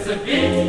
It's a gift.